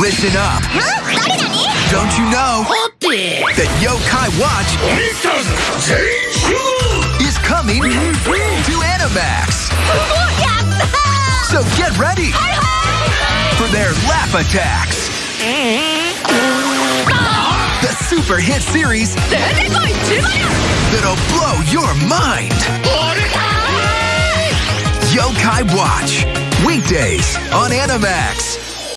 Listen up. Don't you know that Yokai Watch is coming to Animax? So get ready for their laugh attacks. The super hit series that'll blow your mind. Yokai Watch. Weekdays on Animax.